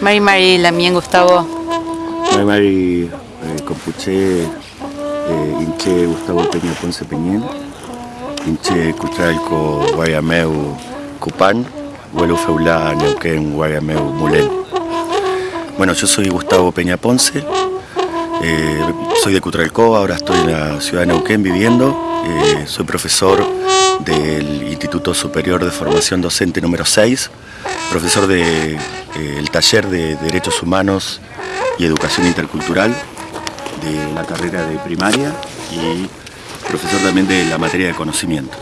Mari Mari Lamien Gustavo. Mari Mari eh, Compuche eh, Inche Gustavo Peña Ponce Peñén. Inche Cutralco Guayameu Cupán. Vuelo Feulá Neuquén Guayameu Mulén. Bueno, yo soy Gustavo Peña Ponce. Eh, soy de Cutralcó, ahora estoy en la ciudad de Neuquén viviendo. Eh, soy profesor del Instituto Superior de Formación Docente número 6, profesor del de, eh, taller de Derechos Humanos y Educación Intercultural de la carrera de primaria y profesor también de la materia de conocimiento.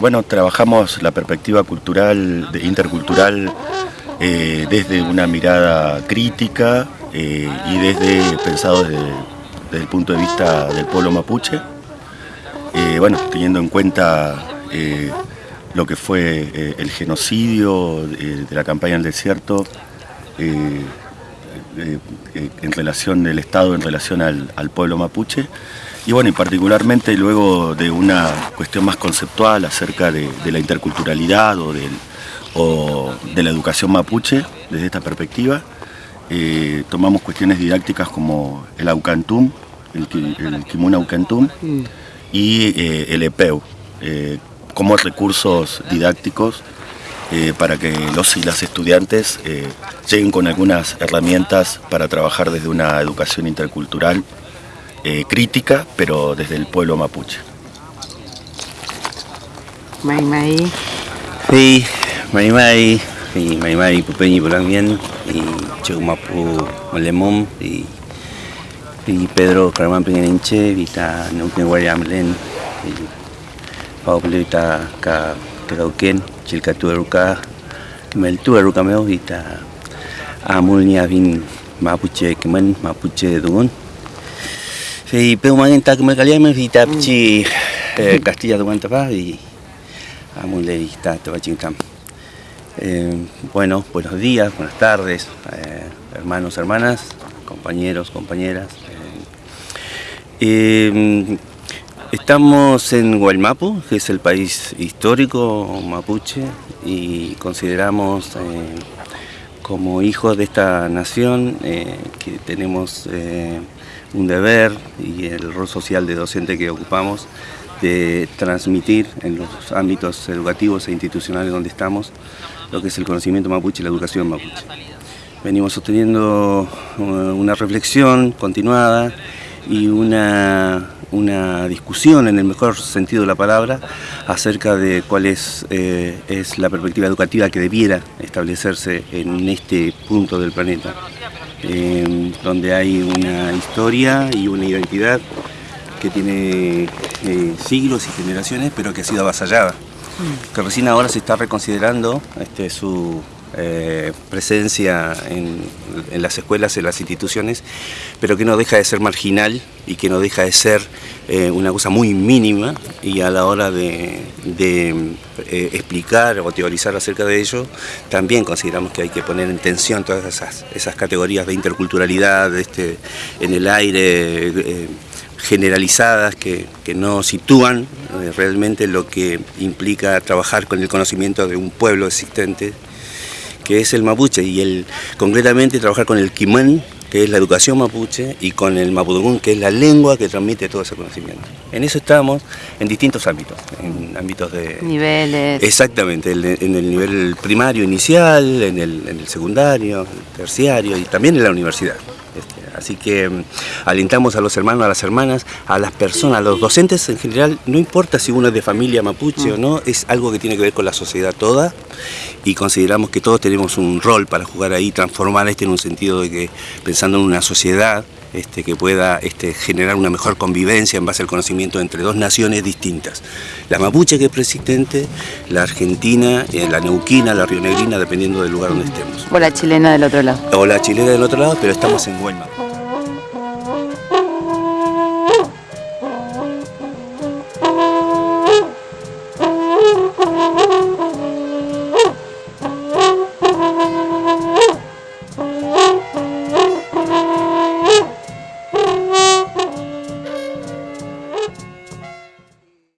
Bueno, trabajamos la perspectiva cultural, intercultural, desde una mirada crítica eh, y desde pensado desde, el punto de vista del pueblo mapuche. Eh, bueno, teniendo en cuenta eh, lo que fue el genocidio de la campaña del desierto en relación del Estado en relación al, al, pueblo mapuche y bueno, y particularmente luego de una cuestión más conceptual acerca de, de la interculturalidad o, del, o, de la educación mapuche desde esta perspectiva, tomamos cuestiones didácticas como el Aucantum, el, el Kimun Aucantum, mm y eh, el EPEU eh, como recursos didácticos eh, para que los y las estudiantes eh, lleguen con algunas herramientas para trabajar desde una educación intercultural crítica, pero desde el pueblo mapuche. Mai Mai. Sí, Mai Mai, y Mai Mai Pupeñi Polangien, y Chumapu Molemom, y y Pedro Carman Pinganinche, vita Nukin Guayamlen, Pau Pelita Ka Tegauken, Chilcatu Eruca, Meltu Eruca Meo, vita Amulnia Vin Mapuche Kemen, Mapuche Dungun. Y Peu Magenta Kemel Kaliame, vita Pchi Castilla Dungan Tapa, y Amule vita Tabachintam. Eh, bueno, buenos días, buenas tardes, eh, hermanos, hermanas, compañeros, compañeras. Eh, estamos en Guaymapu, que es el país histórico mapuche, y consideramos eh, como hijos de esta nación eh, que tenemos eh, un deber y el rol social de docente que ocupamos de transmitir en los ámbitos educativos e institucionales donde estamos lo que es el conocimiento mapuche y la educación mapuche. Venimos sosteniendo una reflexión continuada y una, una, discusión, en el mejor sentido de la palabra, acerca de cuál es, eh, es la perspectiva educativa que debiera establecerse en este punto del planeta, eh, donde hay una historia y una identidad que tiene eh, siglos y generaciones, pero que ha sido avasallada, que recién ahora se está reconsiderando este, su eh, presencia en, las escuelas, en las instituciones, pero que no deja de ser marginal y que no deja de ser eh, una cosa muy mínima y a la hora de, eh, explicar o teorizar acerca de ello, también consideramos que hay que poner en tensión todas esas, esas categorías de interculturalidad este, en el aire generalizadas que, que, no sitúan realmente lo que implica trabajar con el conocimiento de un pueblo existente que es el mapuche, y el, concretamente trabajar con el quimán, que es la educación mapuche, y con el mapudungún, que es la lengua que transmite todo ese conocimiento. En eso estamos en distintos ámbitos, en ámbitos de... Niveles. Exactamente, en el nivel primario inicial, en el, en el secundario, terciario, y también en la universidad. Así que mm, alentamos a los hermanos, a las hermanas, a las personas, a los docentes en general, no importa si uno es de familia mapuche o no, es algo que tiene que ver con la sociedad toda y consideramos que todos tenemos un rol para jugar ahí, transformar este en un sentido de que pensando en una sociedad este, que pueda este, generar una mejor convivencia en base al conocimiento entre dos naciones distintas. La mapuche que es preexistente, la argentina, eh, la neuquina, la rionegrina, dependiendo del lugar donde estemos. O la chilena del otro lado. O la chilena del otro lado, pero estamos en Huelma.